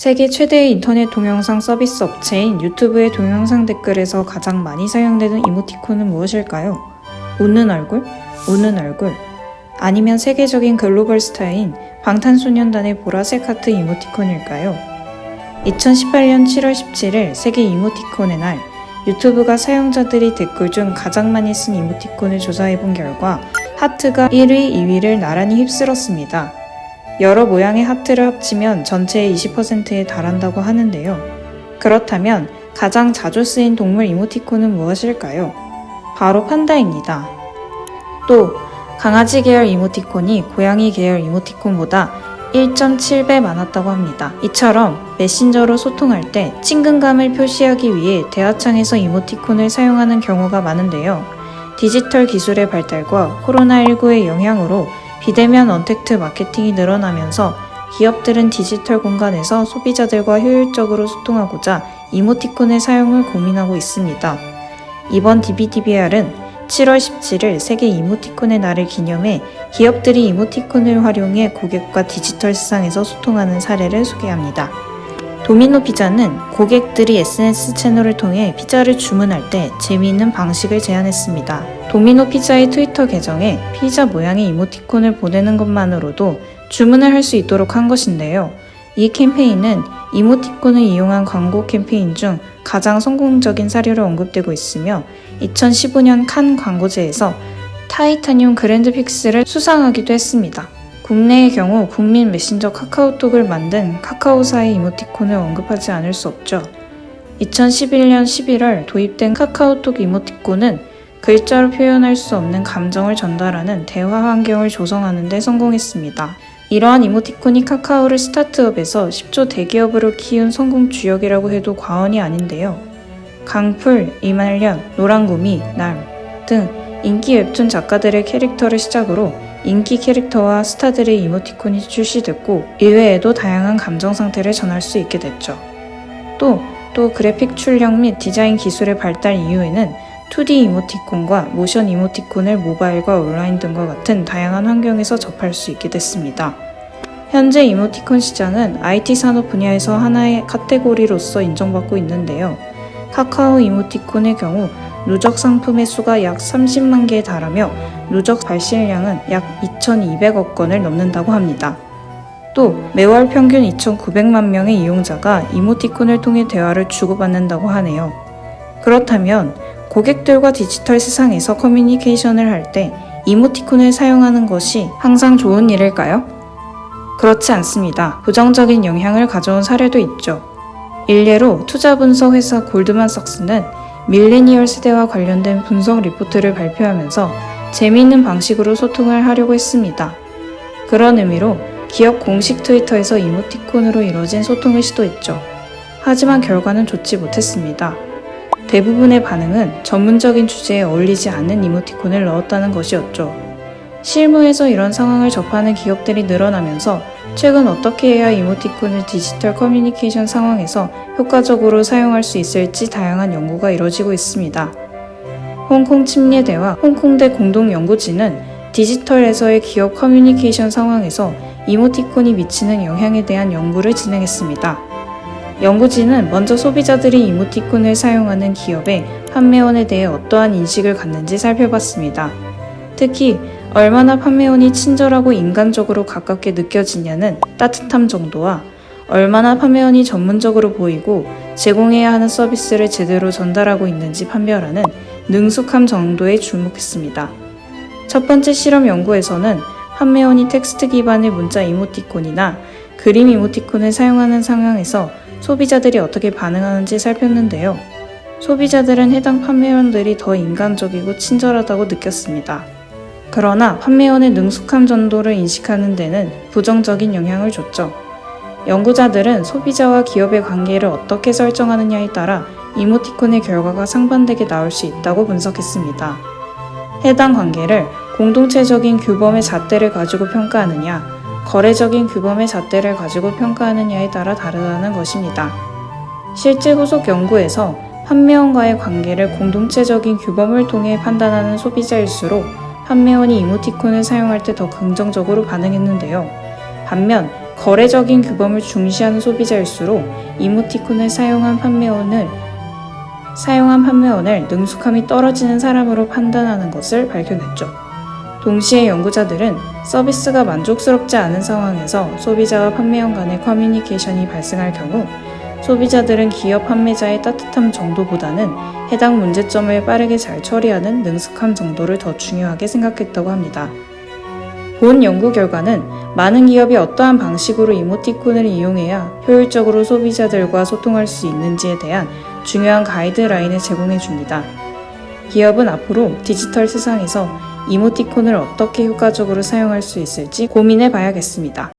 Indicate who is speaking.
Speaker 1: 세계 최대의 인터넷 동영상 서비스 업체인 유튜브의 동영상 댓글에서 가장 많이 사용되는 이모티콘은 무엇일까요? 웃는 얼굴? 웃는 얼굴? 아니면 세계적인 글로벌 스타인 방탄소년단의 보라색 하트 이모티콘일까요? 2018년 7월 17일 세계 이모티콘의 날 유튜브가 사용자들이 댓글 중 가장 많이 쓴 이모티콘을 조사해본 결과 하트가 1위, 2위를 나란히 휩쓸었습니다. 여러 모양의 하트를 합치면 전체의 20%에 달한다고 하는데요. 그렇다면 가장 자주 쓰인 동물 이모티콘은 무엇일까요? 바로 판다입니다. 또 강아지 계열 이모티콘이 고양이 계열 이모티콘보다 1.7배 많았다고 합니다. 이처럼 메신저로 소통할 때 친근감을 표시하기 위해 대화창에서 이모티콘을 사용하는 경우가 많은데요. 디지털 기술의 발달과 코로나19의 영향으로 비대면 언택트 마케팅이 늘어나면서 기업들은 디지털 공간에서 소비자들과 효율적으로 소통하고자 이모티콘의 사용을 고민하고 있습니다. 이번 DBDBR은 7월 17일 세계 이모티콘의 날을 기념해 기업들이 이모티콘을 활용해 고객과 디지털 세상에서 소통하는 사례를 소개합니다. 도미노 피자는 고객들이 SNS 채널을 통해 피자를 주문할 때 재미있는 방식을 제안했습니다. 도미노 피자의 트위터 계정에 피자 모양의 이모티콘을 보내는 것만으로도 주문을 할 수 있도록 한 것인데요. 이 캠페인은 이모티콘을 이용한 광고 캠페인 중 가장 성공적인 사례로 언급되고 있으며 2015년 칸 광고제에서 타이타늄 그랜드 픽스를 수상하기도 했습니다. 국내의 경우 국민 메신저 카카오톡을 만든 카카오사의 이모티콘을 언급하지 않을 수 없죠. 2011년 11월 도입된 카카오톡 이모티콘은 글자로 표현할 수 없는 감정을 전달하는 대화 환경을 조성하는 데 성공했습니다. 이러한 이모티콘이 카카오를 스타트업에서 10조 대기업으로 키운 성공 주역이라고 해도 과언이 아닌데요. 강풀, 이말년, 노랑구미, 낢 등 인기 웹툰 작가들의 캐릭터를 시작으로 인기 캐릭터와 스타들의 이모티콘이 출시됐고 이외에도 다양한 감정 상태를 전할 수 있게 됐죠. 또, 또 그래픽 출력 및 디자인 기술의 발달 이후에는 2D 이모티콘과 모션 이모티콘을 모바일과 온라인 등과 같은 다양한 환경에서 접할 수 있게 됐습니다. 현재 이모티콘 시장은 IT 산업 분야에서 하나의 카테고리로서 인정받고 있는데요. 카카오 이모티콘의 경우 누적 상품의 수가 약 30만 개에 달하며 누적 발실량은 약 2,200억 건을 넘는다고 합니다. 또 매월 평균 2,900만 명의 이용자가 이모티콘을 통해 대화를 주고받는다고 하네요. 그렇다면 고객들과 디지털 세상에서 커뮤니케이션을 할 때 이모티콘을 사용하는 것이 항상 좋은 일일까요? 그렇지 않습니다. 부정적인 영향을 가져온 사례도 있죠. 일례로 투자 분석 회사 골드만삭스는 밀레니얼 세대와 관련된 분석 리포트를 발표하면서 재미있는 방식으로 소통을 하려고 했습니다. 그런 의미로 기업 공식 트위터에서 이모티콘으로 이루어진 소통을 시도했죠. 하지만 결과는 좋지 못했습니다. 대부분의 반응은 전문적인 주제에 어울리지 않는 이모티콘을 넣었다는 것이었죠. 실무에서 이런 상황을 접하는 기업들이 늘어나면서 최근 어떻게 해야 이모티콘을 디지털 커뮤니케이션 상황에서 효과적으로 사용할 수 있을지 다양한 연구가 이뤄지고 있습니다. 홍콩 침례대와 홍콩대 공동연구진은 디지털에서의 기업 커뮤니케이션 상황에서 이모티콘이 미치는 영향에 대한 연구를 진행했습니다. 연구진은 먼저 소비자들이 이모티콘을 사용하는 기업의 판매원에 대해 어떠한 인식을 갖는지 살펴봤습니다. 특히 얼마나 판매원이 친절하고 인간적으로 가깝게 느껴지냐는 따뜻함 정도와 얼마나 판매원이 전문적으로 보이고 제공해야 하는 서비스를 제대로 전달하고 있는지 판별하는 능숙함 정도에 주목했습니다. 첫 번째 실험 연구에서는 판매원이 텍스트 기반의 문자 이모티콘이나 그림 이모티콘을 사용하는 상황에서 소비자들이 어떻게 반응하는지 살폈는데요. 소비자들은 해당 판매원들이 더 인간적이고 친절하다고 느꼈습니다. 그러나 판매원의 능숙함 정도를 인식하는 데는 부정적인 영향을 줬죠. 연구자들은 소비자와 기업의 관계를 어떻게 설정하느냐에 따라 이모티콘의 결과가 상반되게 나올 수 있다고 분석했습니다. 해당 관계를 공동체적인 규범의 잣대를 가지고 평가하느냐, 거래적인 규범의 잣대를 가지고 평가하느냐에 따라 다르다는 것입니다. 실제 후속 연구에서 판매원과의 관계를 공동체적인 규범을 통해 판단하는 소비자일수록 판매원이 이모티콘을 사용할 때 더 긍정적으로 반응했는데요. 반면 거래적인 규범을 중시하는 소비자일수록 이모티콘을 사용한 판매원을 사용한 판매원을 능숙함이 떨어지는 사람으로 판단하는 것을 밝혀냈죠. 동시에 연구자들은 서비스가 만족스럽지 않은 상황에서 소비자와 판매원 간의 커뮤니케이션이 발생할 경우 소비자들은 기업 판매자의 따뜻함 정도보다는 해당 문제점을 빠르게 잘 처리하는 능숙함 정도를 더 중요하게 생각했다고 합니다. 본 연구 결과는 많은 기업이 어떠한 방식으로 이모티콘을 이용해야 효율적으로 소비자들과 소통할 수 있는지에 대한 중요한 가이드라인을 제공해 줍니다. 기업은 앞으로 디지털 세상에서 이모티콘을 어떻게 효과적으로 사용할 수 있을지 고민해 봐야겠습니다.